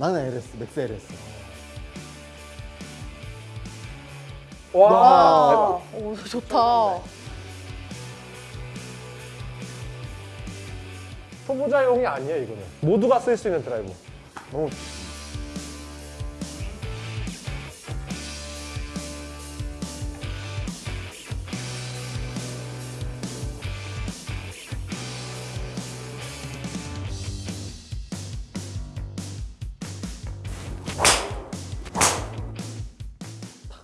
나는 LS, 맥스 LS. 와, 아, 오, 좋다. 초보자용이 아니에요 이거는. 모두가 쓸 수 있는 드라이버. 너무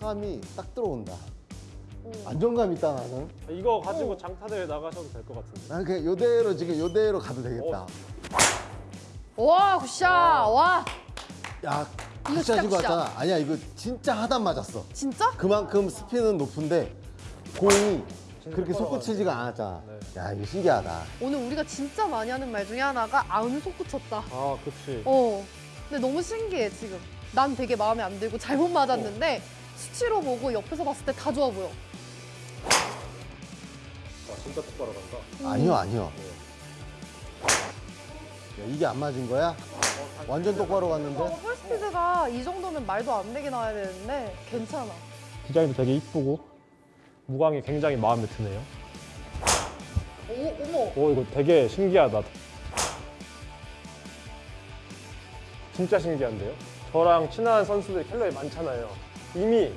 타감이 딱 들어온다. 안정감 있다 나는. 이거 가지고 장타대회 나가셔도 될 것 같은데. 난 그냥 요대로 지금 요대로 가도 되겠다. 와, 굿샷. 와, 야, 이거 굿샷. 왔잖아. 아니야 이거 진짜 하단 맞았어. 진짜? 그만큼 스피는 높은데 공이 그렇게. 솟구치지가 않았잖아. 네. 야 이거 신기하다. 오늘 우리가 진짜 많이 하는 말 중에 하나가 아우는 솟구쳤다. 아, 그치. 어. 근데 너무 신기해, 지금. 난 되게 마음에 안 들고 잘못 맞았는데 수치로 보고 옆에서 봤을 때 다 좋아 보여. 와, 진짜 똑바로 간다. 음. 아니요 아니요. 야, 이게 안 맞은 거야? 완전 똑바로 갔는데. 어, 홀스피드가 이 정도면 말도 안 되게 나와야 되는데 괜찮아. 디자인도 되게 이쁘고 무광이 굉장히 마음에 드네요. 오, 어머. 오 이거 되게 신기하다. 진짜 신기한데요? 저랑 친한 선수들 캘러에 많잖아요. 이미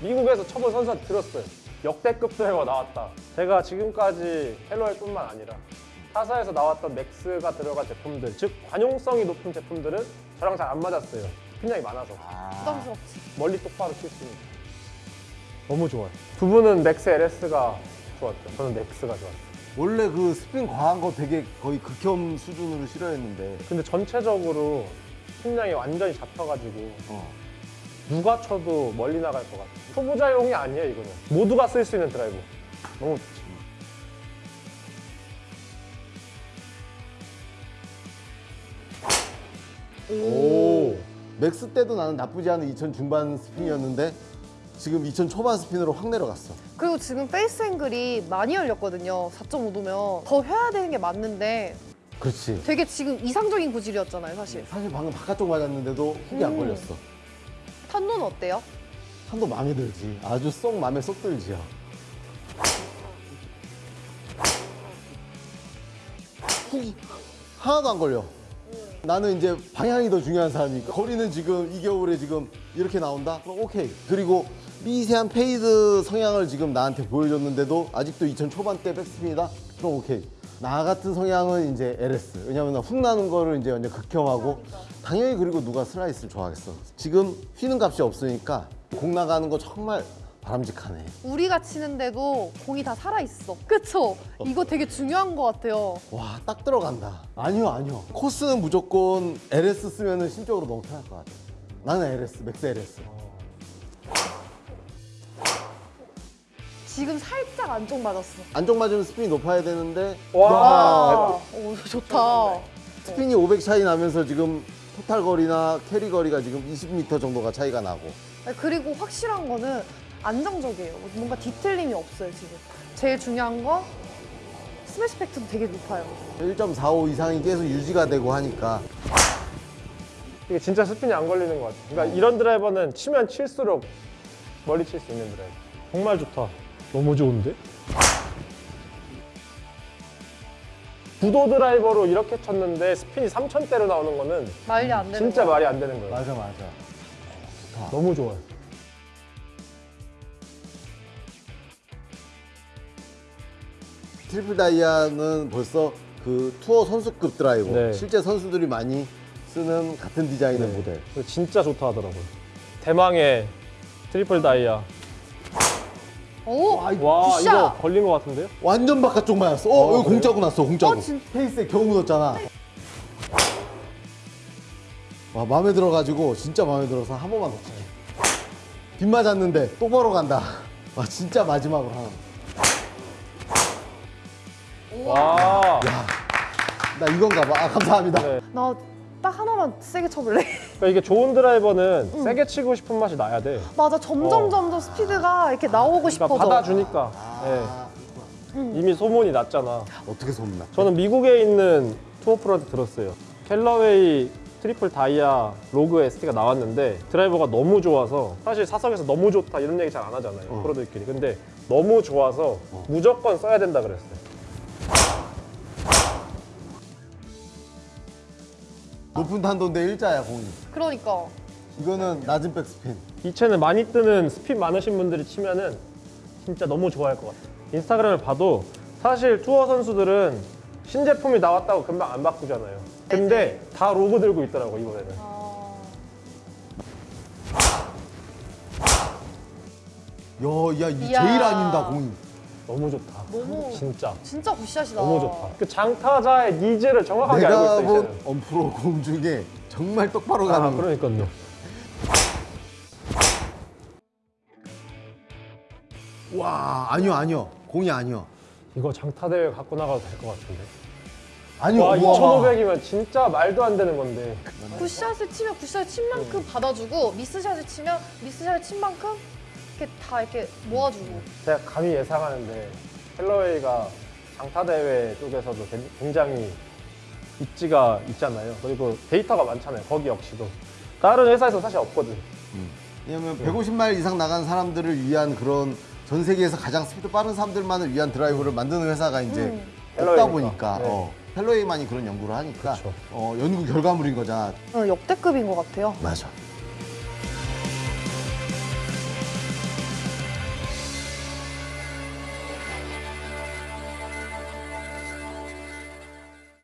미국에서 쳐본 선수한테 들었어요. 역대급 드라이버 나왔다. 제가 지금까지 캘러웨이뿐만 아니라 타사에서 나왔던 맥스가 들어간 제품들, 즉 관용성이 높은 제품들은 저랑 잘 안 맞았어요. 스피량이 많아서 아, 부담스럽지. 멀리 똑바로 칠 수 있는. 너무 좋아요. 두 분은 Max LS가 좋았죠. 저는 Max가 좋았어요. 원래 그 스핀 과한 거 되게 거의 극혐 수준으로 싫어했는데. 근데 전체적으로 스핀량이 완전히 잡혀가지고 어. 누가 쳐도 멀리 나갈 것 같아요. 초보자용이 아니에요, 이거는. 모두가 쓸 수 있는 드라이버. 너무 좋지. 오. Max 때도 나는 나쁘지 않은 2000 중반 스핀이었는데 지금 2000 초반 스핀으로 확 내려갔어. 그리고 지금 face angle이 많이 열렸거든요. 4.5도면 더 해야 되는 게 맞는데 그렇지. 되게 지금 이상적인 구질이었잖아요, 사실. 사실 방금 바깥쪽 맞았는데도 훅이 안 음. 걸렸어. 탄도는 어때요? 탄도 마음에 들지. 아주 쏙 마음에 쏙 들지요. 훅이 하나도 안 걸려. 나는 이제 방향이 더 중요한 사람이니까 거리는 지금 이 겨울에 지금 이렇게 나온다? 그럼 오케이. 그리고 미세한 fade 성향을 지금 나한테 보여줬는데도 아직도 2000 초반대 백스핀이다? 그럼 오케이. 나 같은 성향은 이제 LS. 왜냐면 훅 나는 거를 이제 완전 극혐하고 당연히 그리고 누가 슬라이스를 좋아하겠어. 지금 휘는 값이 없으니까 공 나가는 거 정말 바람직하네. 우리가 치는데도 공이 다 살아있어. 그쵸? 이거 되게 중요한 것 같아요. 와, 딱 들어간다. 아니요, 아니요. 코스는 무조건 LS 쓰면 심적으로 너무 편할 것 같아. 나는 LS, Max LS. 지금 살짝 안쪽 맞았어. 안쪽 맞으면 스핀이 높아야 되는데 와. 오, 좋다. 스핀이 500 차이 나면서 지금 total 거리나 carry 거리가 지금 20m 정도가 차이가 나고 아니, 그리고 확실한 거는 안정적이에요. 뭔가 뒤틀림이 없어요, 지금. 제일 중요한 건 smash factor도 되게 높아요. 1.45 이상이 계속 유지가 되고 하니까 이게 진짜 스핀이 안 걸리는 것 같아요. 그러니까 이런 드라이버는 치면 칠수록 멀리 칠 수 있는 드라이버. 정말 좋다. 너무 좋은데? 구도 드라이버로 이렇게 쳤는데 스핀이 3천대로 나오는 거는 말이 안 되는 진짜 거야. 말이 안 되는 거예요. 맞아 맞아 너무 좋아요. Triple 다이아는 벌써 그 투어 선수급 드라이버 네. 실제 선수들이 많이 쓰는 같은 디자인의 네. 모델 진짜 좋다 하더라고요. 대망의 Triple 다이아. 오! 와, 이거 와! 이거 걸린 것 같은데요? 완전 바깥쪽 맞았어 어, 어, 여기 그래요? 공 자국 났어 공 자국 어, 진- face에 겨우 묻었잖아 와 마음에 들어가지고 진짜 마음에 들어서 한 번만 더 치게 빗 맞았는데 똑바로 간다 와 진짜 마지막으로 하나 와. 나 이건가 봐 아 감사합니다 네. 나딱 하나만 세게 쳐볼래? 그러니까 이게 좋은 드라이버는 세게 치고 싶은 맛이 나야 돼. 맞아, 점점 어. 점점 스피드가 이렇게 나오고 그러니까 싶어져. 받아주니까. 아, 예. 이미 소문이 났잖아. 어떻게 소문나 저는 미국에 있는 투어 프로한테 들었어요. Callaway Triple 다이아 Rogue ST가 나왔는데 드라이버가 너무 좋아서 사실 사석에서 너무 좋다 이런 얘기 잘 안 하잖아요 어. 프로들끼리 근데 너무 좋아서 무조건 써야 된다 그랬어요 높은 탄도인데 일자야 공이. 그러니까 이거는 낮은 백스핀. 이 채는 많이 뜨는 스핀 많으신 분들이 치면은 진짜 너무 좋아할 것 같아요. 인스타그램을 봐도 사실 투어 선수들은 신제품이 나왔다고 금방 안 바꾸잖아요. 근데 다 로고 들고 있더라고 이번에는. 아, 야, 야, 이 이야. 제일 아닌다 공이. 너무 좋다. 너무 진짜 진짜 굿샷이다. 너무 좋다. 그 장타자의 니즈를 정확하게 알고 내가 있어요. 본. 언프로 공 중에 정말 똑바로 가는 아 거. 그러니까요. 와, 아니요, 아니요. 공이 아니요. 이거 장타 대회 갖고 나가도 될 것 같은데. 아니요. 와 우와. 2,500이면 진짜 말도 안 되는 건데. 굿샷을 치면 굿샷을 친 만큼 받아주고 미스샷을 치면 미스샷을 친 만큼 이렇게 다 이렇게 모아주고. 제가 감히 예상하는데 Callaway가 장타 대회 쪽에서도 굉장히 입지가 있잖아요. 그리고 데이터가 많잖아요. 거기 역시도 다른 회사에서 사실 없거든. 왜냐면 150마일 이상 나간 사람들을 위한 그런 전 세계에서 가장 스피드 빠른 사람들만을 위한 드라이브를 만드는 회사가 이제 음. 없다. 보니까 네. 어, Callaway만이 그런 연구를 하니까. 어, 연구 결과물인 거잖아. 어, 역대급인 것 같아요. 맞아.